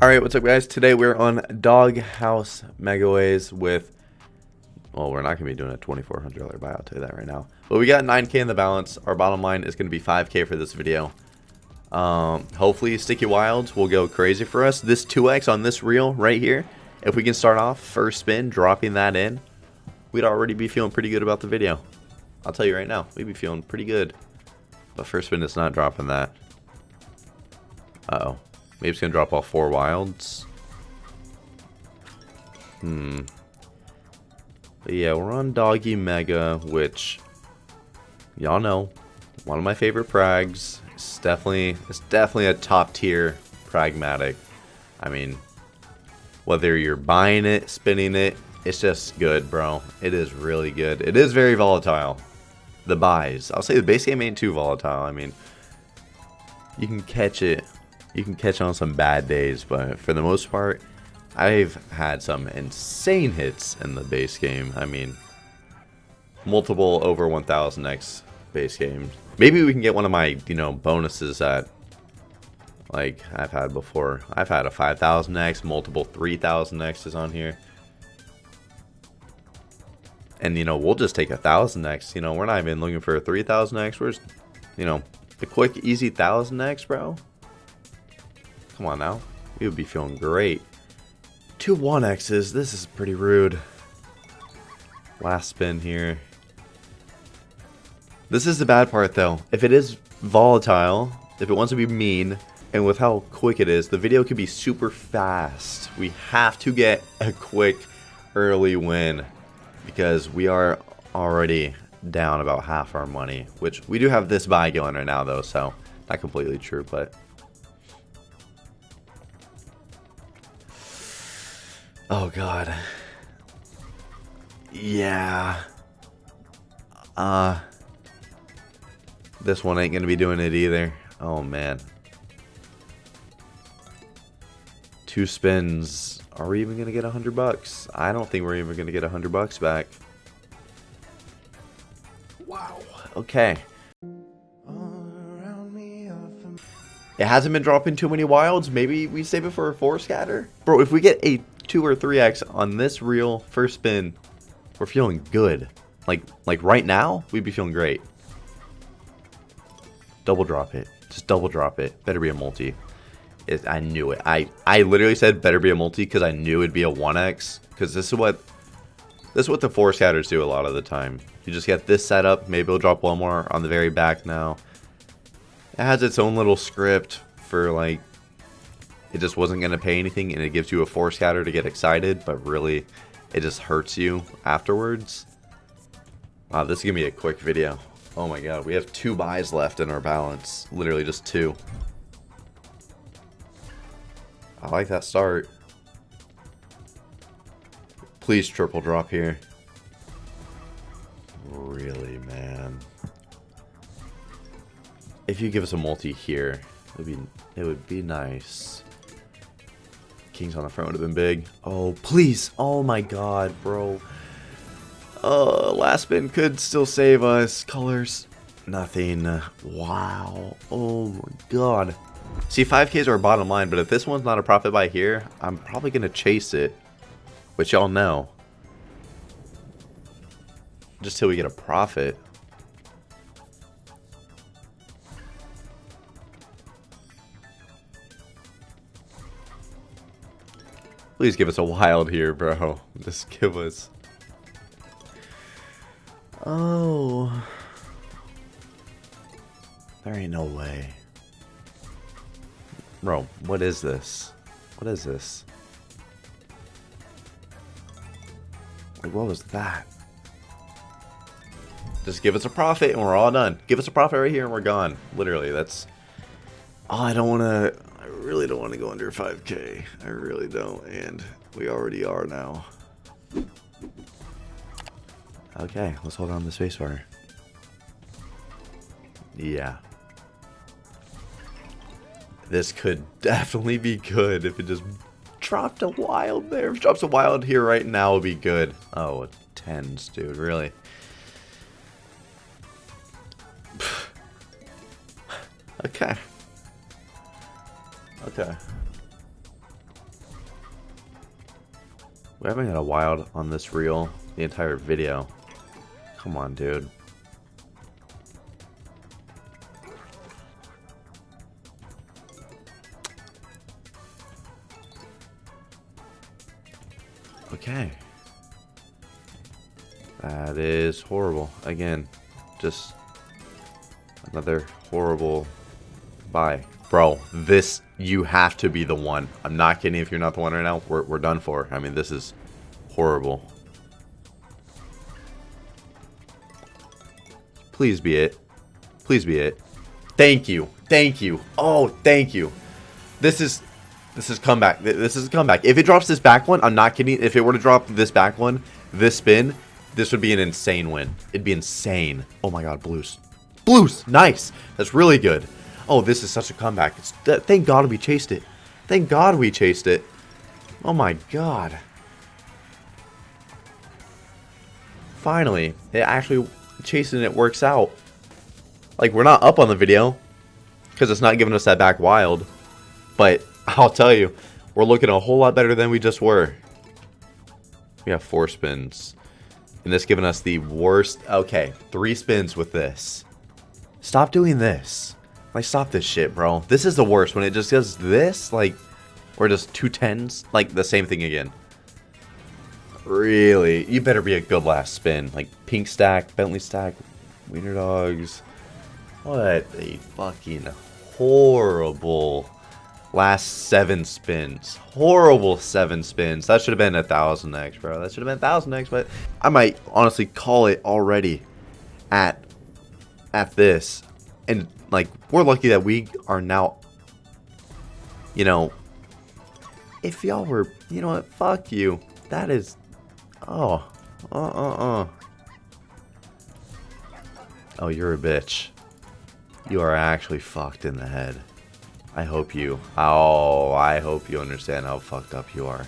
Alright, what's up guys? Today we're on Doghouse Megaways with... Well, we're not going to be doing a $2,400 buy, I'll tell you that right now. But we got 9k in the balance. Our bottom line is going to be 5k for this video. Um, hopefully Sticky Wilds will go crazy for us. This 2x on this reel right here, if we can start off first spin, dropping that in, we'd already be feeling pretty good about the video. I'll tell you right now, we'd be feeling pretty good. But first spin is not dropping that. Uh oh Maybe it's going to drop all four wilds. Hmm. But yeah, we're on Doggy Mega, which y'all know, one of my favorite prags. It's definitely, it's definitely a top tier pragmatic. I mean, whether you're buying it, spinning it, it's just good, bro. It is really good. It is very volatile. The buys. I'll say the base game ain't too volatile. I mean, you can catch it you can catch on some bad days, but for the most part, I've had some insane hits in the base game. I mean, multiple over 1000x base games. Maybe we can get one of my, you know, bonuses that, like, I've had before. I've had a 5000x, multiple 3000x's on here. And, you know, we'll just take a 1000x. You know, we're not even looking for a 3000x. We're just, you know, the quick, easy 1000x, bro. Come on now. We would be feeling great. Two 1Xs. This is pretty rude. Last spin here. This is the bad part though. If it is volatile, if it wants to be mean, and with how quick it is, the video could be super fast. We have to get a quick early win because we are already down about half our money, which we do have this buy going right now though, so not completely true, but Oh god. Yeah. Uh this one ain't gonna be doing it either. Oh man. Two spins. Are we even gonna get a hundred bucks? I don't think we're even gonna get a hundred bucks back. Wow. Okay. It hasn't been dropping too many wilds. Maybe we save it for a four scatter? Bro, if we get a 2 or 3x on this reel first spin, we're feeling good. Like, like right now, we'd be feeling great. Double drop it. Just double drop it. Better be a multi. It, I knew it. I, I literally said better be a multi because I knew it'd be a 1x. Because this is what this is what the four scatters do a lot of the time. You just get this set up. Maybe it'll drop one more on the very back now. It has its own little script for like it just wasn't going to pay anything and it gives you a four scatter to get excited, but really it just hurts you afterwards. Wow, this is going to be a quick video. Oh my god, we have two buys left in our balance. Literally just two. I like that start. Please triple drop here. Really, man. If you give us a multi here, it would be it would be nice. Kings on the front would have been big. Oh, please. Oh my god, bro. Uh, last spin could still save us. Colors. Nothing. Wow. Oh my god. See, 5k is our bottom line, but if this one's not a profit by here, I'm probably going to chase it. Which y'all know. Just till we get a profit. Please give us a wild here, bro. Just give us... Oh... There ain't no way. Bro, what is this? What is this? Like, what was that? Just give us a profit and we're all done. Give us a profit right here and we're gone. Literally, that's... Oh, I don't want to I really don't want to go under 5k. I really don't, and we already are now. Okay, let's hold on to the spacebar. Yeah. This could definitely be good if it just dropped a wild there. If drops a wild here right now, would be good. Oh, tens, dude, really? okay. Okay. We haven't had a wild on this reel the entire video. Come on, dude. Okay. That is horrible. Again, just another horrible buy. Bro, this, you have to be the one. I'm not kidding if you're not the one right now. We're, we're done for. I mean, this is horrible. Please be it. Please be it. Thank you. Thank you. Oh, thank you. This is this is comeback. This is a comeback. If it drops this back one, I'm not kidding. If it were to drop this back one, this spin, this would be an insane win. It'd be insane. Oh my god, blues. Blues! Nice! That's really good. Oh, this is such a comeback. It's, th thank god we chased it. Thank god we chased it. Oh my god. Finally, it actually chasing it works out. Like, we're not up on the video because it's not giving us that back wild. But I'll tell you, we're looking a whole lot better than we just were. We have four spins. And this giving us the worst... Okay, three spins with this. Stop doing this. Like, stop this shit, bro. This is the worst. When it just does this, like... Or just two tens. Like, the same thing again. Really? You better be a good last spin. Like, pink stack, Bentley stack, Wiener Dogs. What a fucking horrible last seven spins. Horrible seven spins. That should have been a thousand X, bro. That should have been a thousand X, but I might honestly call it already at at this. And like we're lucky that we are now you know if y'all were you know what, fuck you. That is oh uh uh uh Oh, you're a bitch. You are actually fucked in the head. I hope you... Oh, I hope you understand how fucked up you are.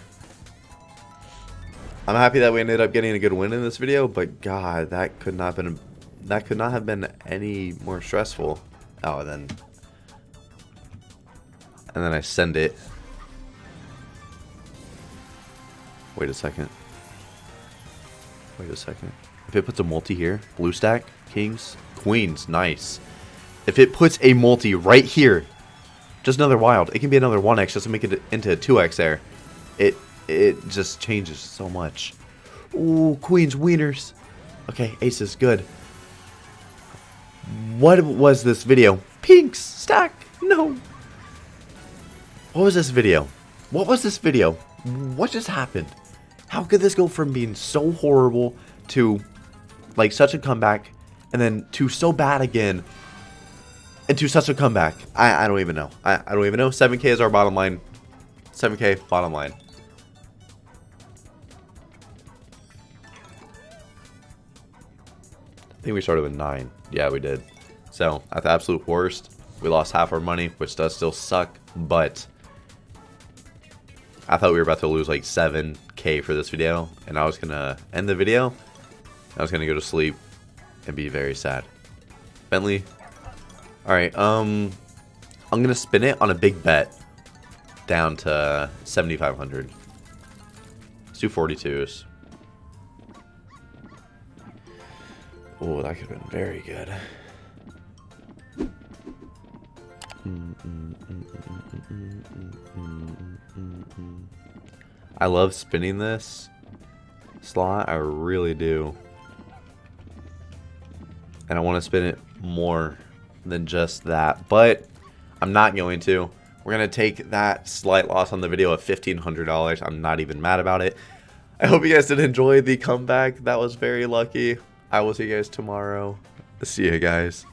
I'm happy that we ended up getting a good win in this video, but god, that could not have been that could not have been any more stressful. Oh, then and then I send it. Wait a second. Wait a second. If it puts a multi here, blue stack, kings, queens, nice. If it puts a multi right here, just another wild. It can be another 1x just to make it into a 2x there. It it just changes so much. Ooh, queens, wieners. Okay, aces, good. What was this video? Pinks, stack, no. What was this video? What was this video? What just happened? How could this go from being so horrible to like such a comeback and then to so bad again into such a comeback. I, I don't even know. I, I don't even know. 7k is our bottom line. 7k bottom line. I think we started with 9. Yeah, we did. So, at the absolute worst, we lost half our money, which does still suck, but I thought we were about to lose like 7k for this video, and I was to end the video. I was to go to sleep and be very sad. Bentley, Alright, um... I'm gonna spin it on a big bet. Down to 7,500. Let's do 42s. Oh, that could have been very good. I love spinning this slot. I really do. And I want to spin it more than just that. But I'm not going to. We're going to take that slight loss on the video of $1,500. I'm not even mad about it. I hope you guys did enjoy the comeback. That was very lucky. I will see you guys tomorrow. See you guys.